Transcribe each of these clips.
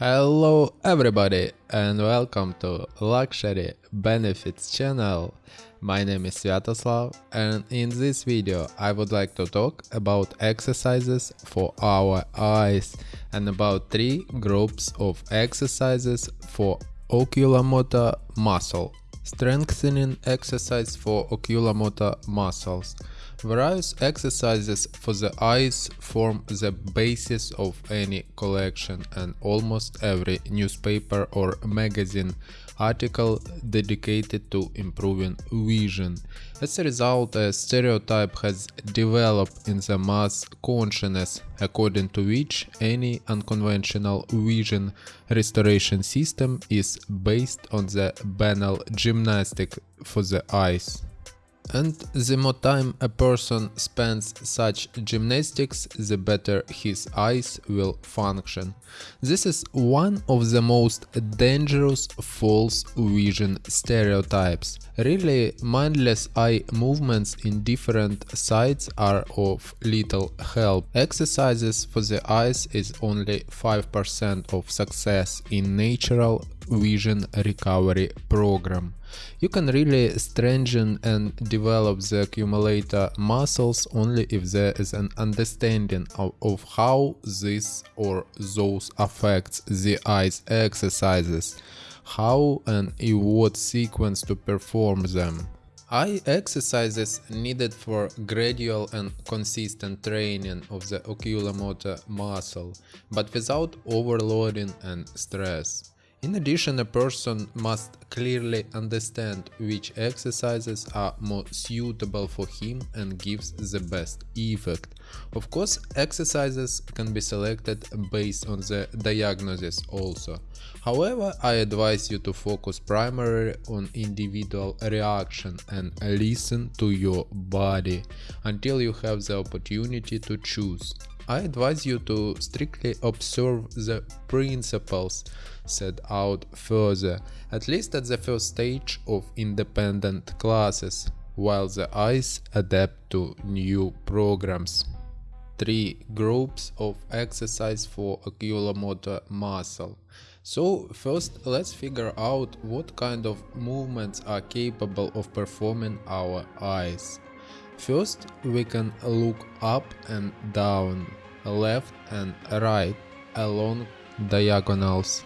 Hello everybody and welcome to Luxury Benefits channel. My name is Sviatoslav and in this video I would like to talk about exercises for our eyes and about three groups of exercises for oculomotor muscle. Strengthening exercise for oculomotor muscles. Various exercises for the eyes form the basis of any collection and almost every newspaper or magazine article dedicated to improving vision. As a result, a stereotype has developed in the mass consciousness according to which any unconventional vision restoration system is based on the banal gymnastic for the eyes. And the more time a person spends such gymnastics, the better his eyes will function. This is one of the most dangerous false vision stereotypes. Really, mindless eye movements in different sides are of little help. Exercises for the eyes is only 5% of success in natural vision recovery program. You can really strengthen and develop the oculomotor muscles only if there is an understanding of, of how this or those affects the eyes exercises, how and in what sequence to perform them. Eye exercises needed for gradual and consistent training of the oculomotor muscle, but without overloading and stress. In addition, a person must clearly understand which exercises are more suitable for him and gives the best effect. Of course, exercises can be selected based on the diagnosis also. However, I advise you to focus primarily on individual reaction and listen to your body until you have the opportunity to choose. I advise you to strictly observe the principles set out further, at least at the first stage of independent classes, while the eyes adapt to new programs. 3 groups of exercise for oculomotor muscle. So first let's figure out what kind of movements are capable of performing our eyes. First we can look up and down left and right along diagonals.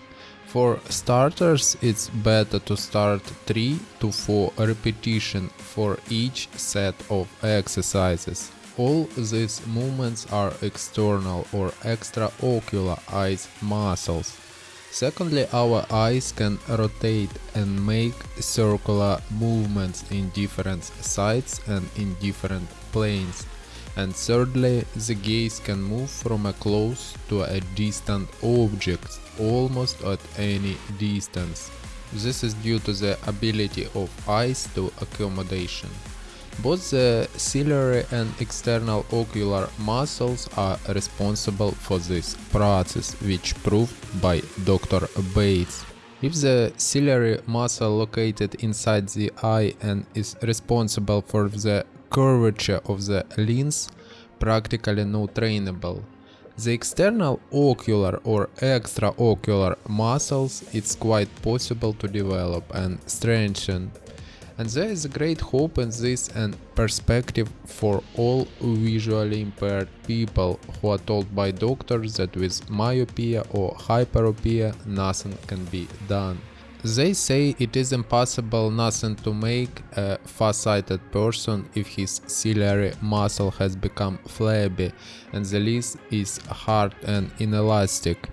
For starters, it's better to start 3 to 4 repetition for each set of exercises. All these movements are external or extraocular eyes muscles. Secondly, our eyes can rotate and make circular movements in different sides and in different planes. And thirdly, the gaze can move from a close to a distant object almost at any distance. This is due to the ability of eyes to accommodation. Both the ciliary and external ocular muscles are responsible for this process, which proved by Dr. Bates. If the ciliary muscle located inside the eye and is responsible for the curvature of the lens practically no trainable. The external ocular or extraocular muscles it's quite possible to develop and strengthen. And there is a great hope in this and perspective for all visually impaired people who are told by doctors that with myopia or hyperopia nothing can be done. They say it is impossible nothing to make a far-sighted person if his ciliary muscle has become flabby and the lens is hard and inelastic.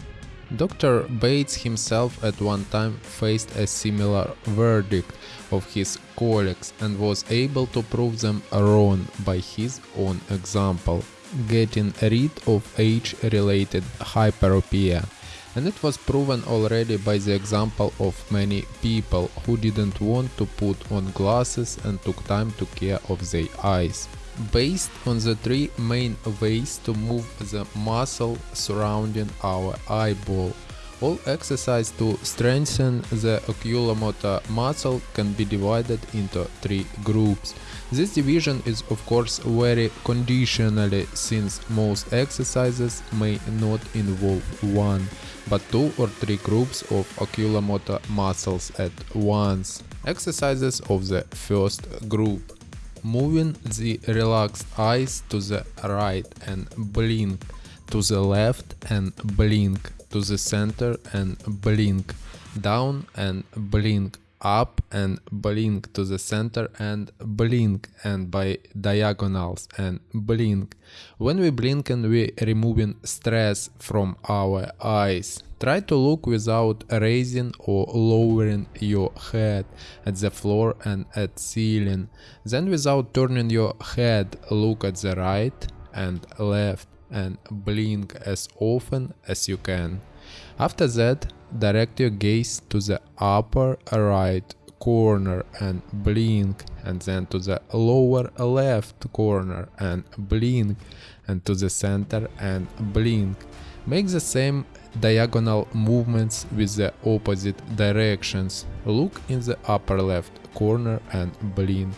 Dr. Bates himself at one time faced a similar verdict of his colleagues and was able to prove them wrong by his own example, getting rid of age-related hyperopia and it was proven already by the example of many people who didn't want to put on glasses and took time to care of their eyes. Based on the three main ways to move the muscle surrounding our eyeball, All exercise to strengthen the oculomotor muscle can be divided into three groups. This division is of course very conditionally since most exercises may not involve one, but two or three groups of oculomotor muscles at once. Exercises of the first group. Moving the relaxed eyes to the right and blink, to the left and blink, to the center and blink, down and blink, up and blink to the center and blink and by diagonals and blink. When we blink and we removing stress from our eyes. Try to look without raising or lowering your head at the floor and at ceiling. Then without turning your head look at the right and left and blink as often as you can. After that, direct your gaze to the upper right corner and blink and then to the lower left corner and blink and to the center and blink. Make the same diagonal movements with the opposite directions. Look in the upper left corner and blink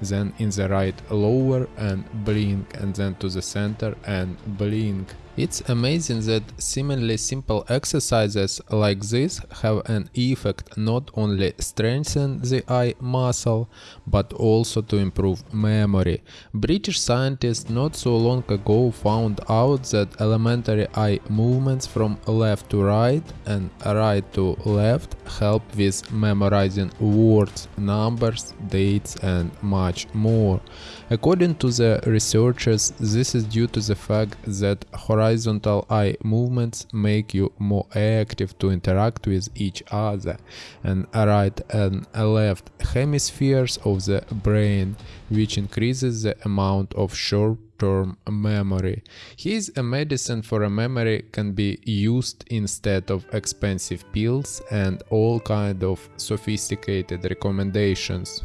then in the right lower and blink and then to the center and blink. It's amazing that seemingly simple exercises like this have an effect not only strengthen the eye muscle but also to improve memory. British scientists not so long ago found out that elementary eye movements from left to right and right to left help with memorizing words, numbers, dates and much more. According to the researchers, this is due to the fact that horizontal eye movements make you more active to interact with each other and right and left hemispheres of the brain, which increases the amount of short term memory. His a medicine for a memory can be used instead of expensive pills and all kind of sophisticated recommendations.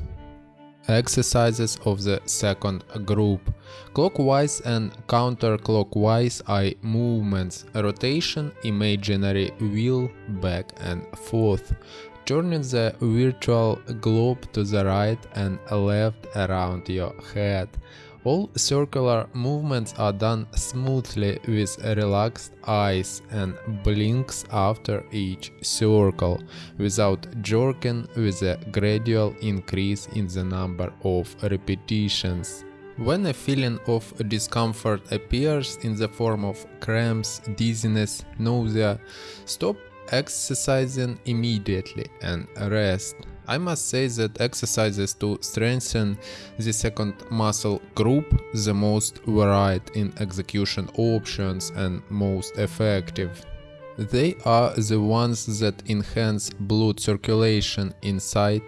Exercises of the second group. Clockwise and counterclockwise eye movements, rotation, imaginary wheel back and forth, turning the virtual globe to the right and left around your head, all circular movements are done smoothly with relaxed eyes and blinks after each circle, without jerking with a gradual increase in the number of repetitions. When a feeling of discomfort appears in the form of cramps, dizziness, nausea, stop exercising immediately and rest. I must say that exercises to strengthen the second muscle group the most varied in execution options and most effective. They are the ones that enhance blood circulation inside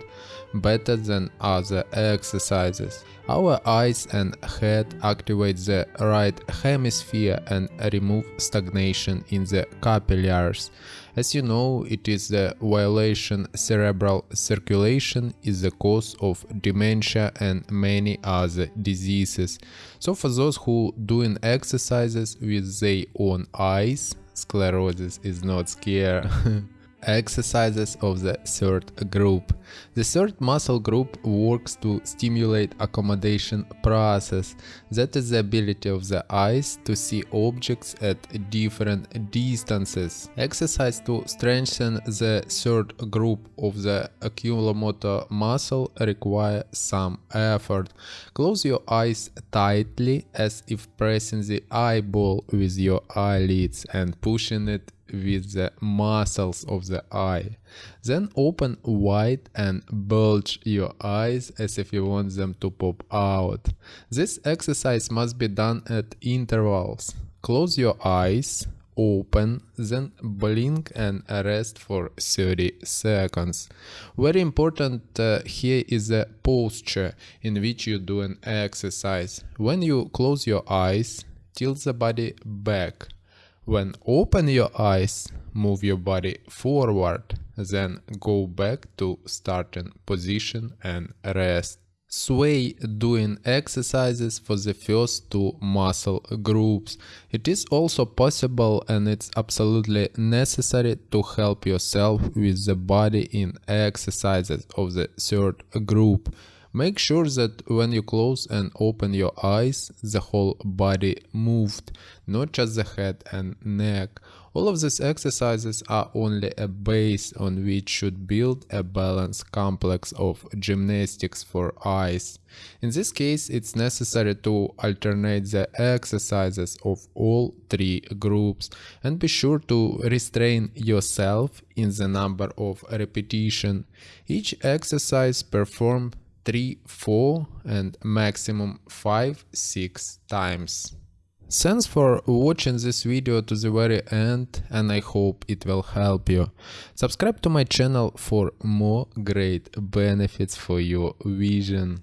better than other exercises. Our eyes and head activate the right hemisphere and remove stagnation in the capillaries. As you know, it is the violation cerebral circulation is the cause of dementia and many other diseases. So for those who doing exercises with their own eyes, sclerosis is not scare. Exercises of the third group. The third muscle group works to stimulate accommodation process, that is the ability of the eyes to see objects at different distances. Exercise to strengthen the third group of the oculomotor muscle require some effort. Close your eyes tightly as if pressing the eyeball with your eyelids and pushing it with the muscles of the eye. Then open wide and bulge your eyes as if you want them to pop out. This exercise must be done at intervals. Close your eyes, open, then blink and rest for 30 seconds. Very important uh, here is the posture in which you do an exercise. When you close your eyes, tilt the body back when open your eyes, move your body forward, then go back to starting position and rest. sway doing exercises for the first two muscle groups. It is also possible and it's absolutely necessary to help yourself with the body in exercises of the third group. Make sure that when you close and open your eyes, the whole body moved, not just the head and neck. All of these exercises are only a base on which should build a balanced complex of gymnastics for eyes. In this case, it's necessary to alternate the exercises of all three groups and be sure to restrain yourself in the number of repetition. Each exercise performed 3, 4 and maximum 5, 6 times. Thanks for watching this video to the very end and I hope it will help you. Subscribe to my channel for more great benefits for your vision.